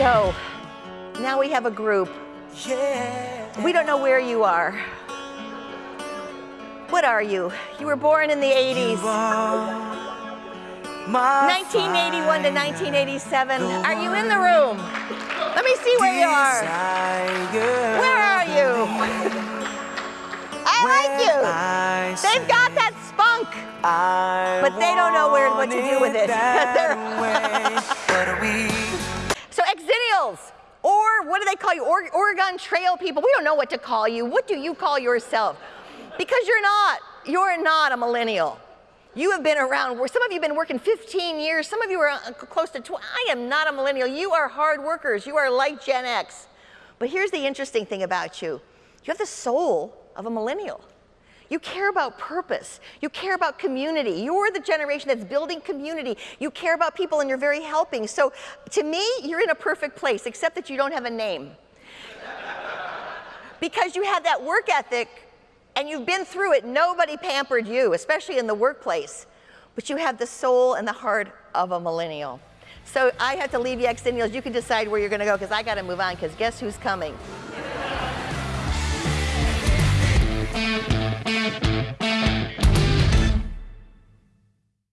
So now we have a group. Yeah. We don't know where you are. What are you? You were born in the 80s. My 1981 to 1987. Are you in the room? Let me see where you are. Where are you? I like you. They've got that spunk. But they don't know where- what to do with it, 'cause they're- what do they call you? Or- Oregon Trail people. We don't know what to call you. What do you call yourself? Because you're not. You're not a millennial. You have been around. Some of you have been working 15 years. Some of you are uh, close to 20. I am not a millennial. You are hard workers. You are like Gen X. But here's the interesting thing about you. You have the soul of a millennial. You care about purpose. You care about community. You're the generation that's building community. You care about people and you're very helping. So to me, you're in a perfect place, except that you don't have a name. because you have that work ethic and you've been through it. Nobody pampered you, especially in the workplace. But you have the soul and the heart of a millennial. So I have to leave you exennials. You can decide where you're going to go because I got to move on because guess who's coming?